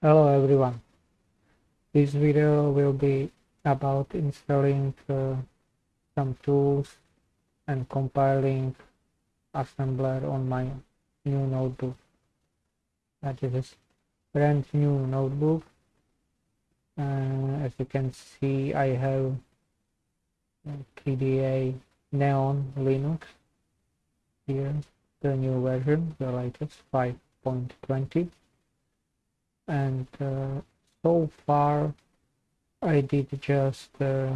Hello everyone. This video will be about installing uh, some tools and compiling assembler on my new notebook. That is a brand new notebook. Uh, as you can see I have KDE Neon Linux here, the new version, the latest 5.20 and uh, so far I did just uh,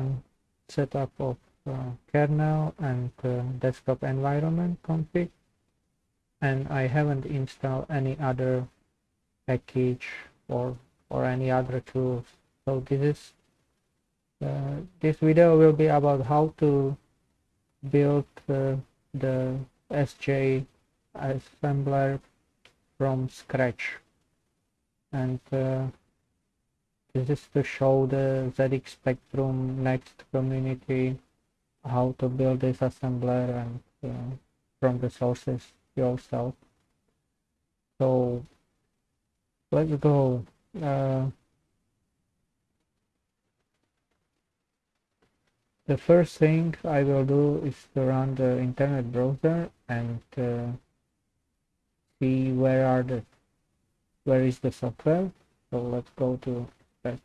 setup of uh, kernel and uh, desktop environment config. And I haven't installed any other package or or any other tools. So this is uh, this video will be about how to build uh, the SJ assembler from scratch and uh, this is to show the ZX Spectrum next community how to build this assembler and uh, from the sources yourself. So let's go uh, the first thing I will do is to run the internet browser and uh, see where are the where is the software? So let's go to that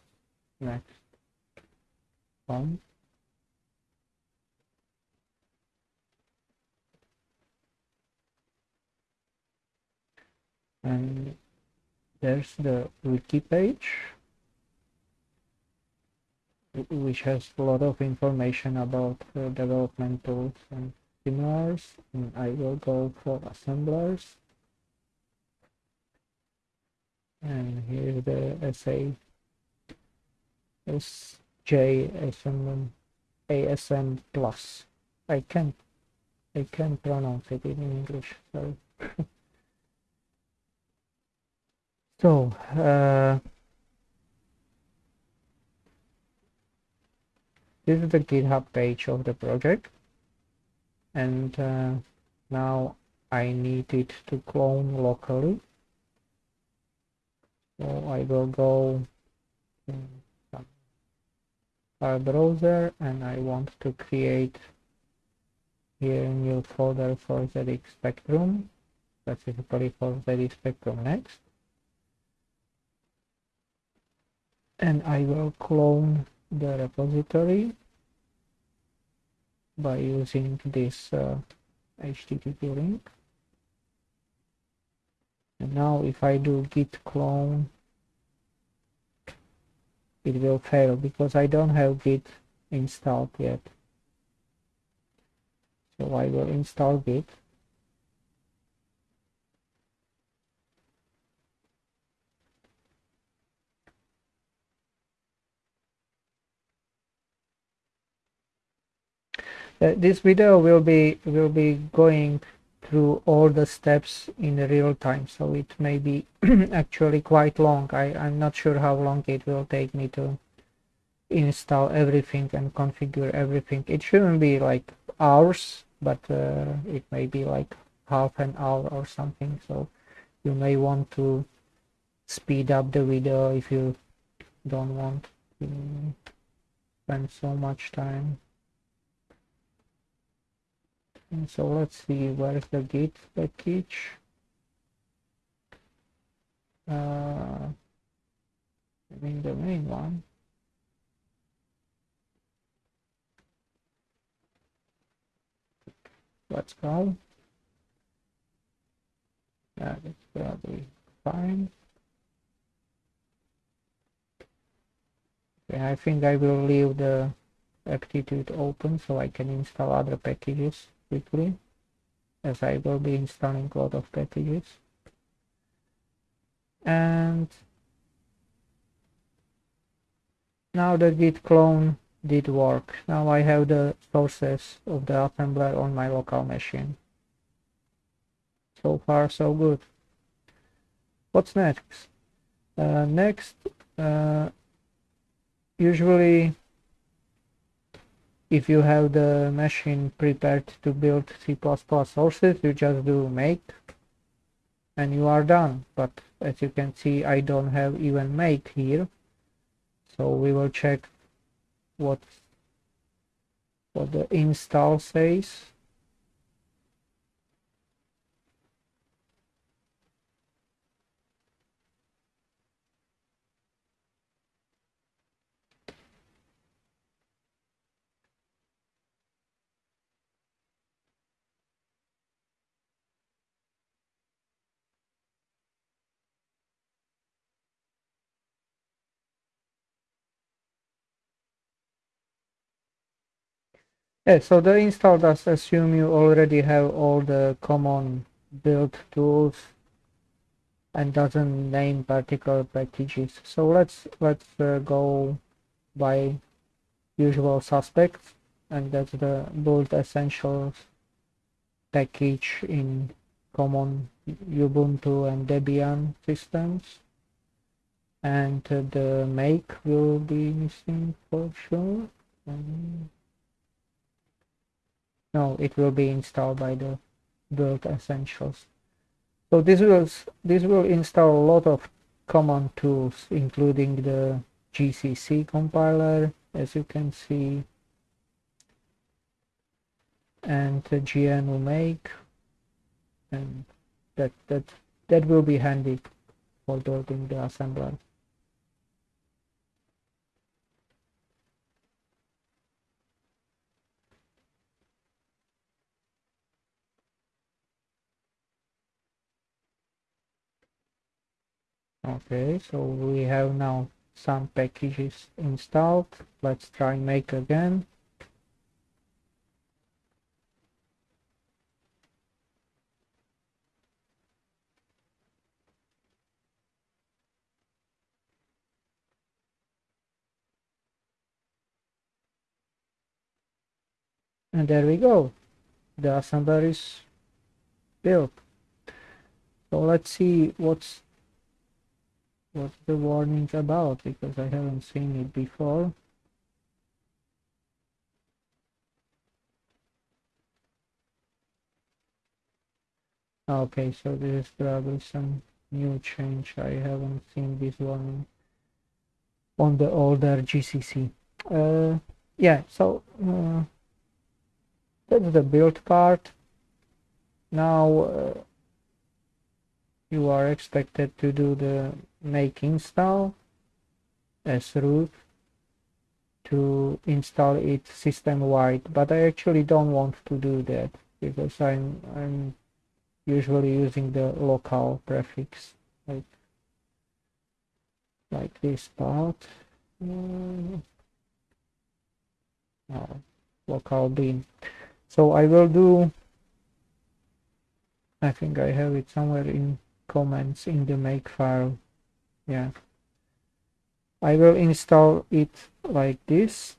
next one. And there's the wiki page which has a lot of information about uh, development tools and similars and I will go for assemblers and here's the SA SJSM ASM plus. I can't I can't pronounce it in English sorry. So uh, this is the github page of the project. And uh, now I need it to clone locally so I will go in our browser and I want to create here a new folder for ZX Spectrum specifically for ZX Spectrum next. And I will clone the repository by using this uh, HTTP link and now if I do git clone it will fail because I don't have git installed yet. So I will install git. Uh, this video will be will be going through all the steps in real time so it may be actually quite long. I, I'm not sure how long it will take me to install everything and configure everything. It shouldn't be like hours but uh, it may be like half an hour or something. So you may want to speed up the video if you don't want to spend so much time and so let's see where's the git package? Uh, I mean the main one. Let's go. That's probably fine okay, I think I will leave the aptitude open so I can install other packages quickly as I will be installing a lot of packages. And now the git clone did work. Now I have the sources of the assembler on my local machine. So far so good. What's next? Uh, next uh, usually if you have the machine prepared to build C++ sources you just do make and you are done. But as you can see I don't have even make here. So we will check what what the install says Yeah, so the install does assume you already have all the common build tools and doesn't name particular packages. So let's let's uh, go by usual suspects and that's the build essentials package in common Ubuntu and Debian systems and uh, the make will be missing for sure. Um, no it will be installed by the build essentials. So this will this will install a lot of common tools including the gcc compiler as you can see and the gnu make and that that that will be handy for building the assembler okay so we have now some packages installed. Let's try make again. And there we go. The assembler is built. So let's see what's what's the warning about because I haven't seen it before. Okay so this is probably some new change. I haven't seen this one on the older GCC uh, yeah so uh, that's the build part. Now uh, you are expected to do the make install as root to install it system wide but I actually don't want to do that because I'm I'm usually using the local prefix like like this part. Uh, local bin. So I will do I think I have it somewhere in comments in the make file yeah. I will install it like this.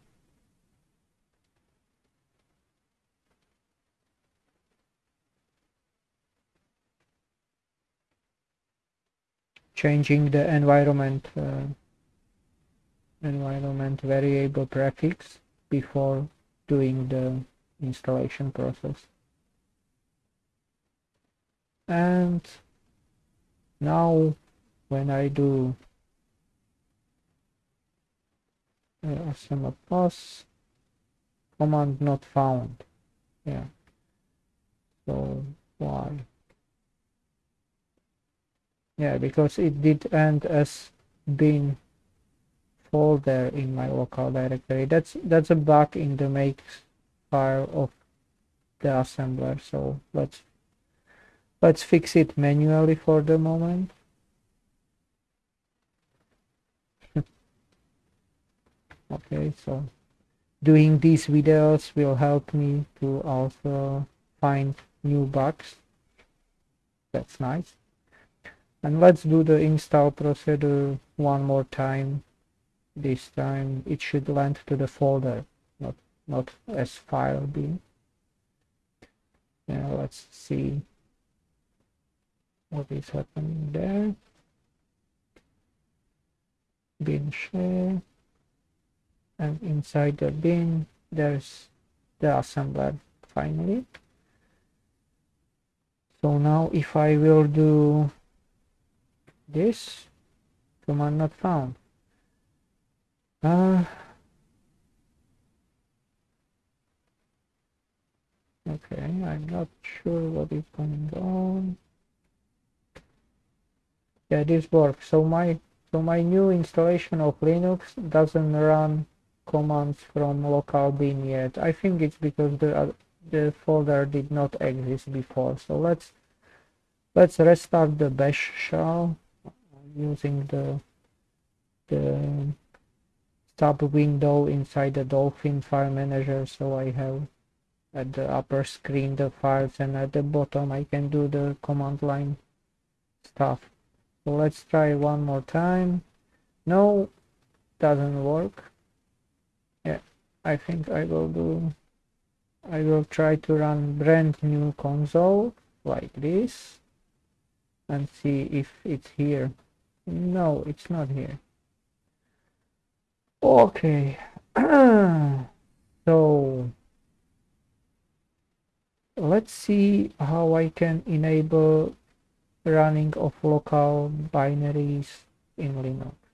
Changing the environment uh, environment variable prefix before doing the installation process. And now when I do uh, plus command not found. Yeah. So why? Yeah because it did end as bin folder in my local directory. That's that's a bug in the make file of the assembler so let's let's fix it manually for the moment okay so doing these videos will help me to also find new bugs. That's nice. And let's do the install procedure one more time. This time it should land to the folder not not as file bin now let's see what is happening there. Bin share and inside the bin there's the assembler finally. So now if I will do this command not found. Uh, okay I'm not sure what is going on. Yeah this works. So my so my new installation of Linux doesn't run commands from local bin yet. I think it's because the uh, the folder did not exist before. So let's let's restart the bash shell using the the sub window inside the dolphin file manager. So I have at the upper screen the files and at the bottom I can do the command line stuff. So let's try one more time. No doesn't work I think I will do I will try to run brand new console like this and see if it's here. No it's not here. Okay. So let's see how I can enable running of local binaries in Linux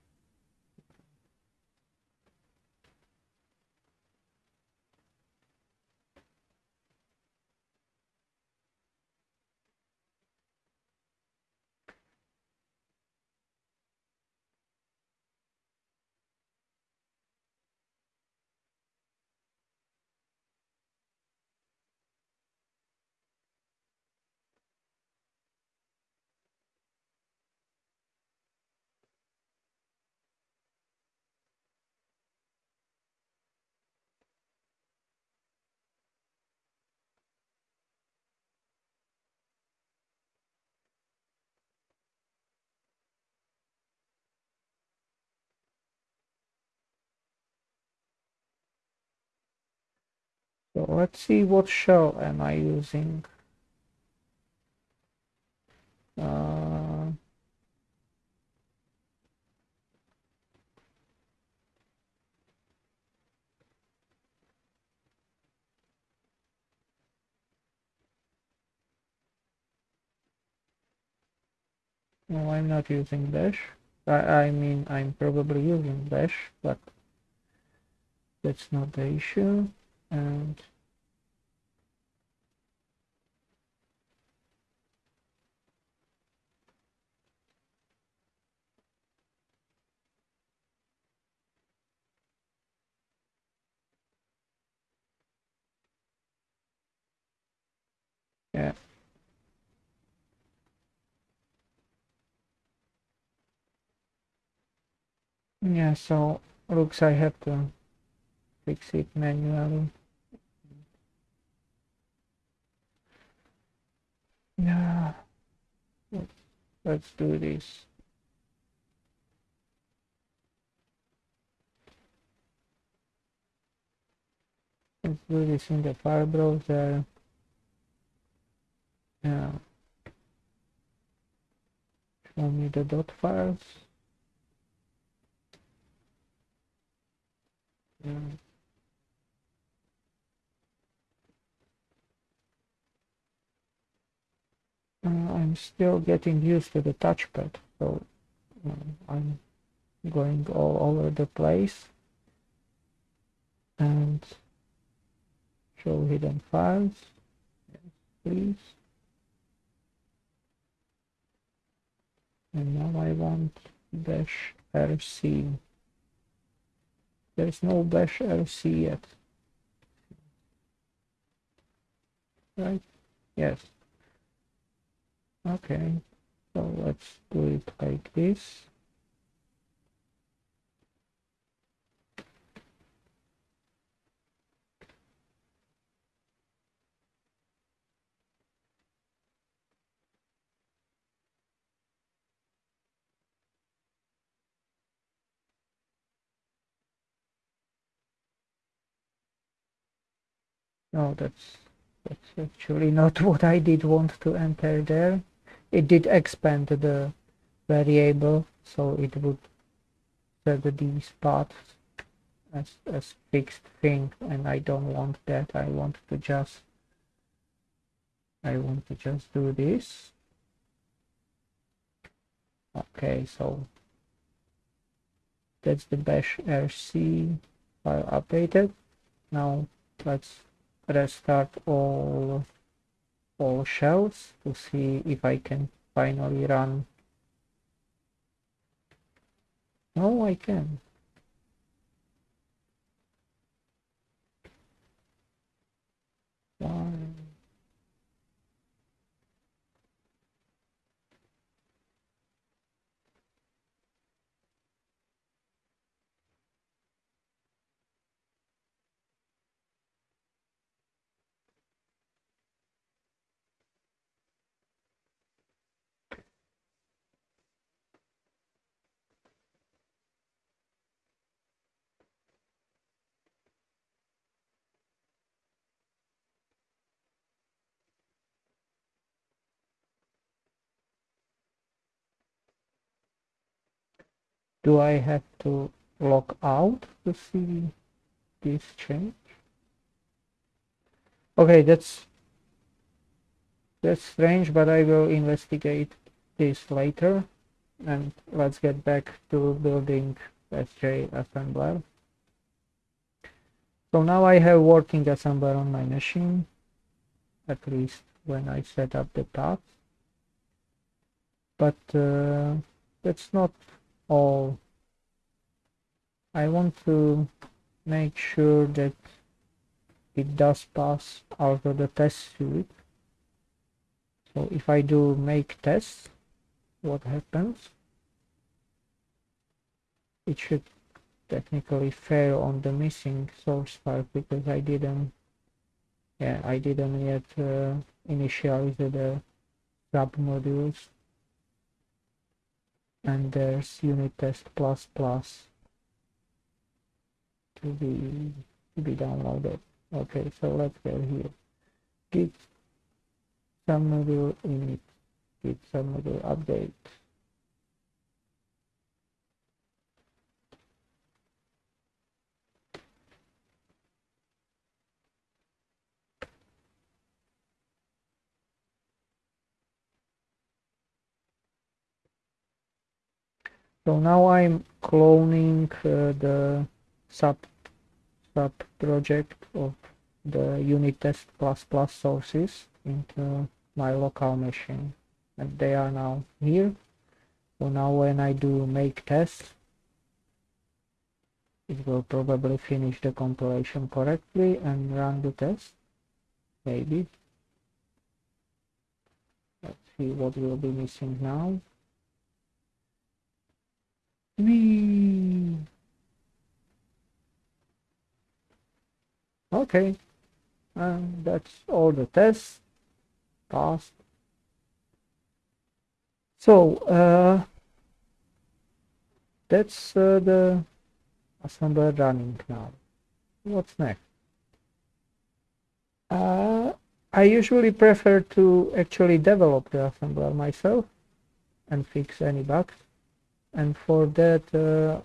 So let's see what shell am I using. Uh, no, I'm not using bash. I, I mean, I'm probably using bash, but that's not the issue. And yeah. Yeah, so looks I have to fix it manually. Yeah. Let's do this. Let's do this in the file browser. Yeah. Show me the dot files. Yeah. Uh, I'm still getting used to the touchpad, so uh, I'm going all over the place. And show hidden files. Yes, please. And now I want bash rc there's no bash rc yet. Right? Yes okay so let's do it like this. No that's that's actually not what I did want to enter there it did expand the variable so it would set these paths as, as fixed thing and I don't want that. I want to just I want to just do this. Okay so that's the bash rc file updated. Now let's restart all all shells to see if I can finally run no I can? Do I have to log out to see this change? Okay that's that's strange but I will investigate this later. And let's get back to building SJ assembler. So now I have working assembler on my machine at least when I set up the path but uh, that's not all. I want to make sure that it does pass out of the test suite. So if I do make test what happens? It should technically fail on the missing source file because I didn't yeah I didn't yet uh, initialize the sub modules and there's unit test plus plus to be to be downloaded. Okay so let's go here. Git submodule init git submodule update so now I'm cloning uh, the sub sub project of the unit test plus plus sources into my local machine. And they are now here. So now when I do make test it will probably finish the compilation correctly and run the test maybe. Let's see what will be missing now Whee! Okay, and that's all the tests passed. So uh, that's uh, the assembler running now. What's next? Uh, I usually prefer to actually develop the assembler myself and fix any bugs and for that uh,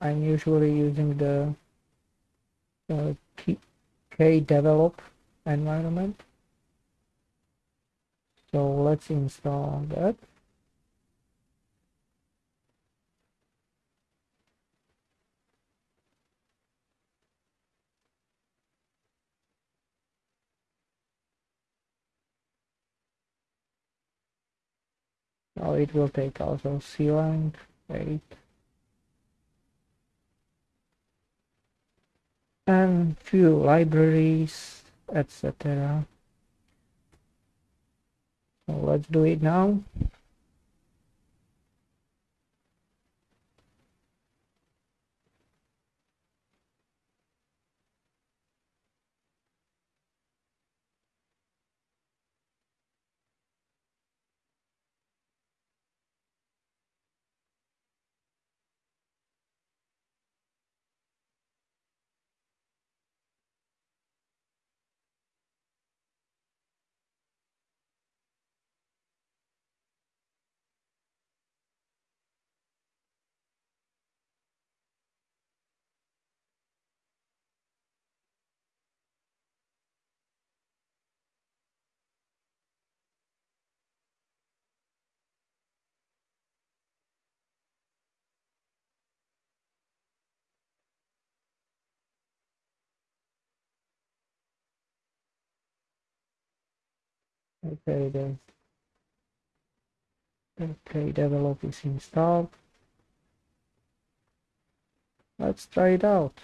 I'm usually using the uh, kdevelop environment. So let's install that. Now it will take also CLang Eight and few libraries etc so let's do it now Okay, the KDevelop is installed. Let's try it out.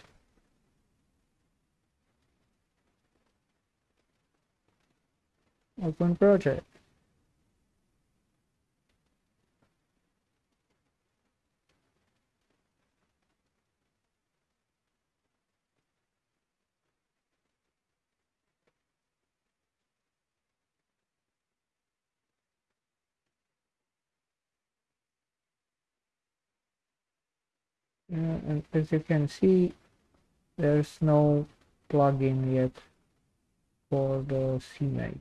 Open project. And as you can see, there's no plugin yet for the CMake.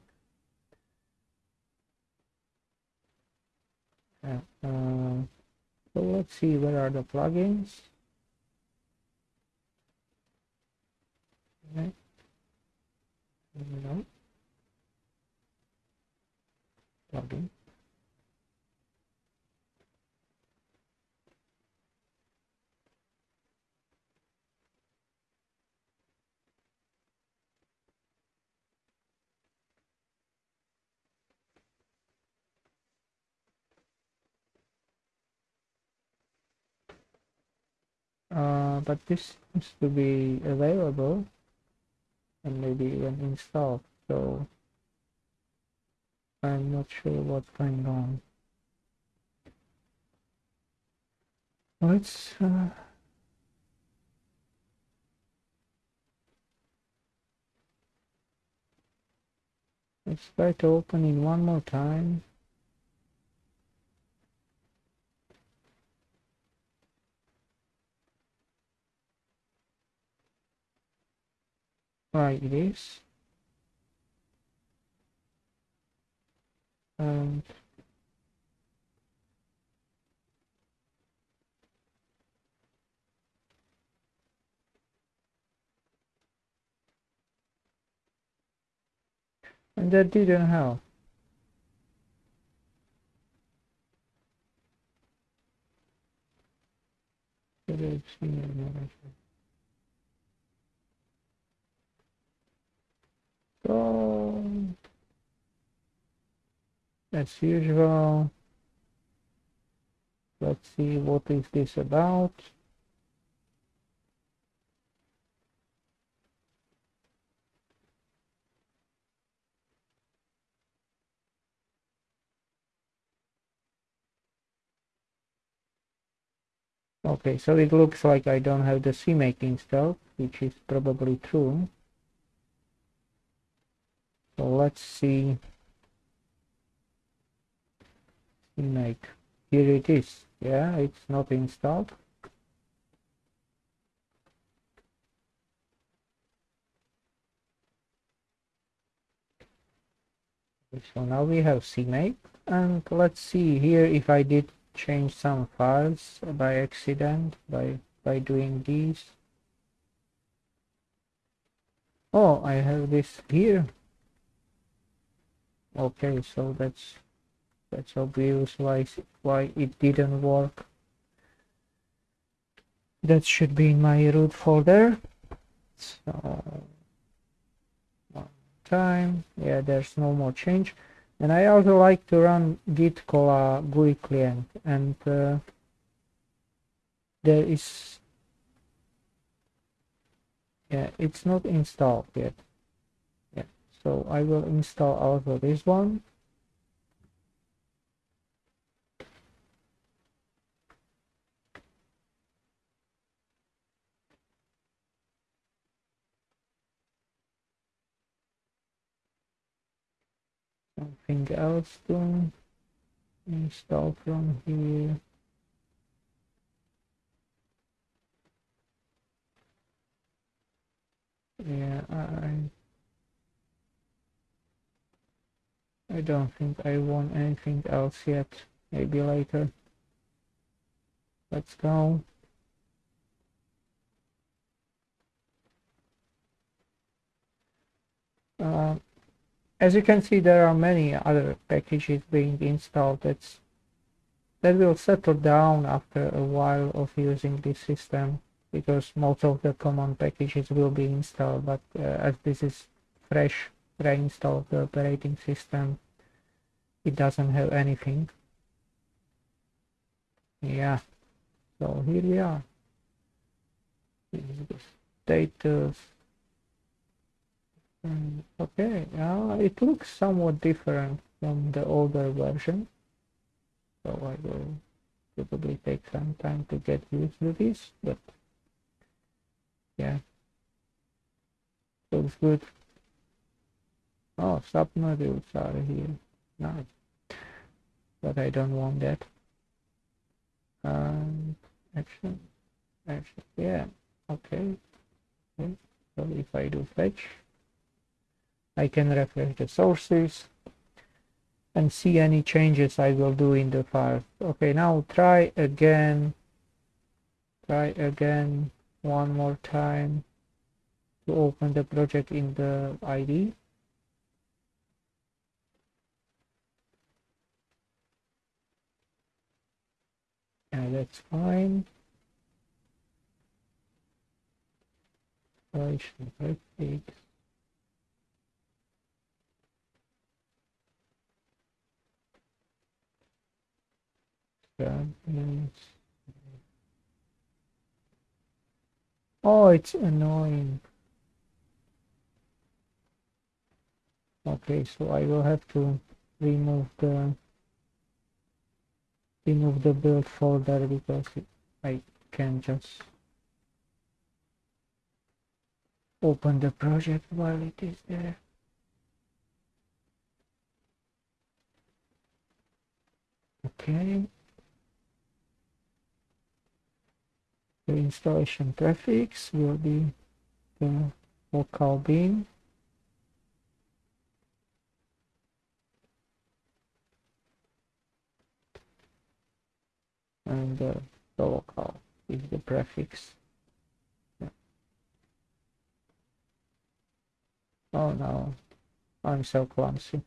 Uh, so let's see where are the plugins. Okay. No. Plugin. Uh, but this seems to be available and maybe even installed so I'm not sure what's going on. Let's uh, let's try to open it one more time right it is. Um, and and that didn't help So, as usual, let's see what is this about. Okay, so it looks like I don't have the CMake installed, which is probably true. So let's see CMake. Here it is. Yeah, it's not installed. So now we have CMake and let's see here if I did change some files by accident by by doing this. Oh, I have this here okay so that's that's obvious why why it didn't work. That should be in my root folder. So one time. Yeah there's no more change. And I also like to run git cola GUI client. And uh, there is yeah it's not installed yet so I will install also this one. Something else to install from here. Yeah I I don't think I want anything else yet. Maybe later. Let's go. Uh, as you can see, there are many other packages being installed. That's that will settle down after a while of using this system because most of the common packages will be installed. But uh, as this is fresh reinstall the operating system, it doesn't have anything. Yeah. So here we are. This status. Okay. Uh, it looks somewhat different from the older version. So I will probably take some time to get used to this but yeah. Looks good. Oh submodules are here nice but I don't want that. And action action yeah okay. okay so if I do fetch I can refresh the sources and see any changes I will do in the file. Okay now try again try again one more time to open the project in the ID yeah that's fine. Installation web Oh, it's annoying. Okay, so I will have to remove the remove the build folder because I can just open the project while it is there. Okay. The installation prefix will be the local bin. And the local is the prefix. Oh no, I'm so clumsy.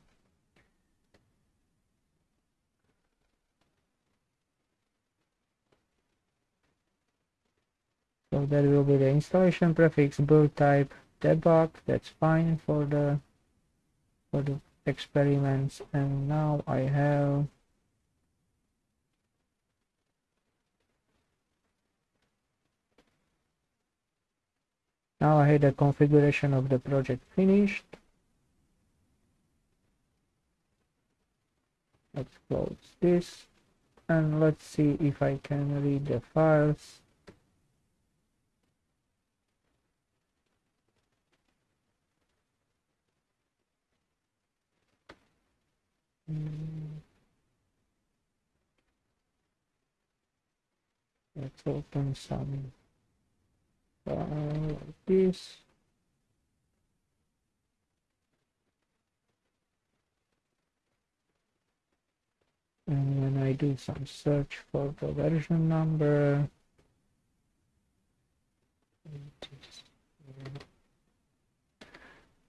So that will be the installation prefix build type debug. That's fine for the for the experiments. And now I have Now I had the configuration of the project finished. Let's close this and let's see if I can read the files. Hmm. Let's open some like this. And when I do some search for the version number,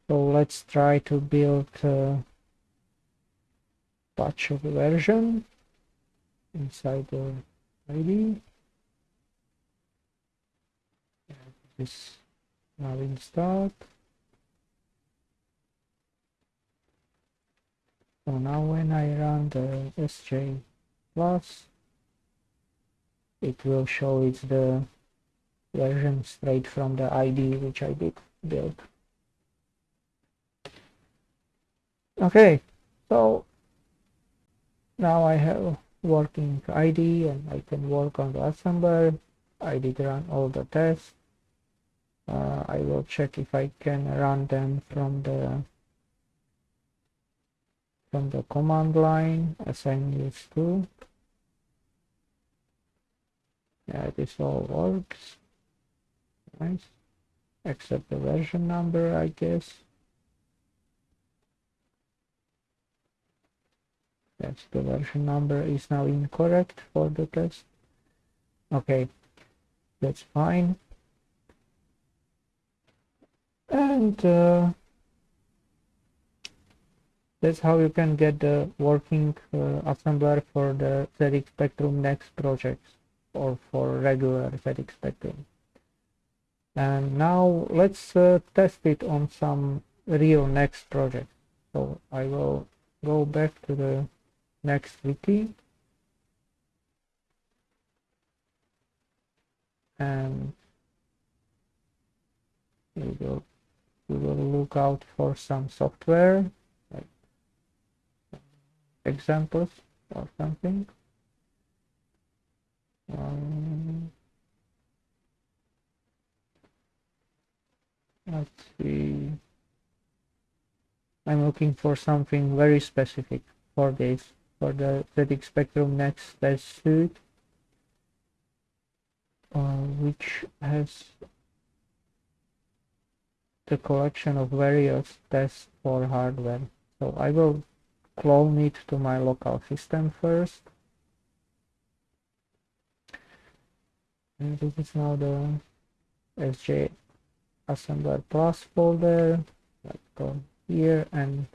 so let's try to build a batch of version inside the ID. Is now installed. So now when I run the SJ plus it will show it's the version straight from the ID which I did build. Okay so now I have working ID and I can work on the assembler. I did run all the tests uh, I will check if I can run them from the from the command line as I'm used to yeah this all works. Nice. Except the version number I guess. Yes the version number is now incorrect for the test. Okay that's fine and uh, that's how you can get the working uh, assembler for the ZX Spectrum next projects or for regular ZX Spectrum. And now let's uh, test it on some real next project. So I will go back to the next wiki. And we will we will look out for some software like examples or something. Um, let's see. I'm looking for something very specific for this for the ZX Spectrum Next test suite uh, which has the collection of various tests for hardware. So I will clone it to my local system first. And this is now the SJ assembler plus folder. Let's go here and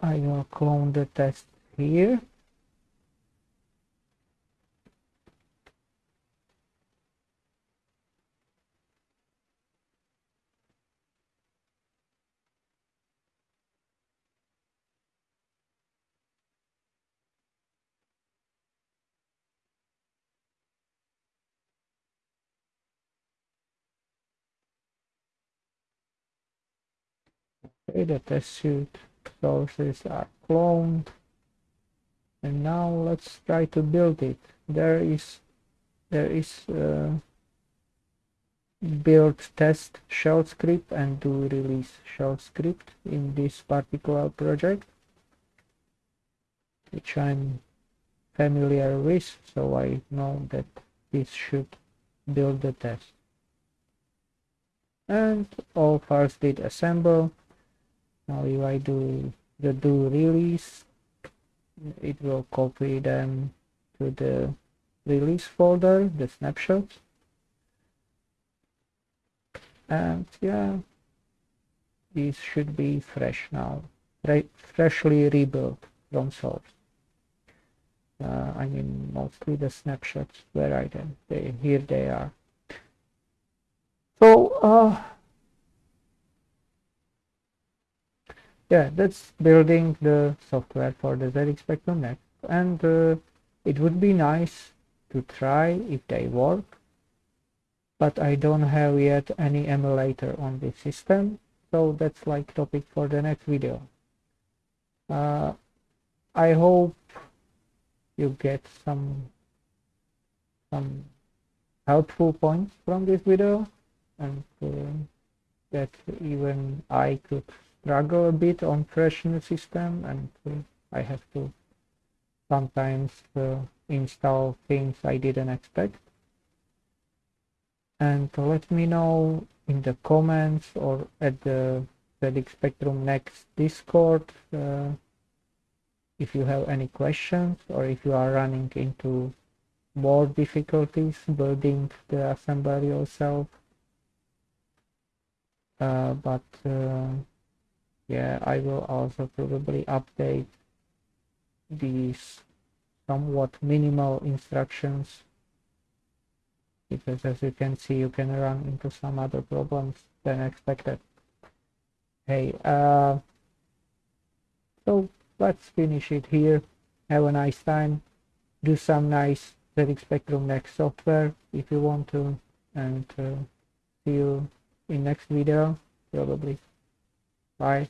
I will clone the test here Okay, the test suite sources are cloned. And now let's try to build it. There is there is uh, build test shell script and do release shell script in this particular project which I'm familiar with so I know that this should build the test and all files did assemble now if I do the do release it will copy them to the release folder the snapshots. And yeah these should be fresh now. Re freshly rebuilt from source. Uh, I mean mostly the snapshots where I them they here they are. So uh yeah that's building the software for the ZX Spectrum Next and uh, it would be nice to try if they work but I don't have yet any emulator on this system so that's like topic for the next video. Uh, I hope you get some some helpful points from this video and uh, that even I could struggle a bit on fresh system and uh, I have to sometimes uh, install things I didn't expect. And let me know in the comments or at the ZX Spectrum Next Discord uh, if you have any questions or if you are running into more difficulties building the assembler yourself. Uh, but uh, yeah I will also probably update these somewhat minimal instructions because as you can see you can run into some other problems than expected. Hey uh so let's finish it here. Have a nice time. Do some nice ZX Spectrum Next software if you want to and uh, see you in next video probably. Bye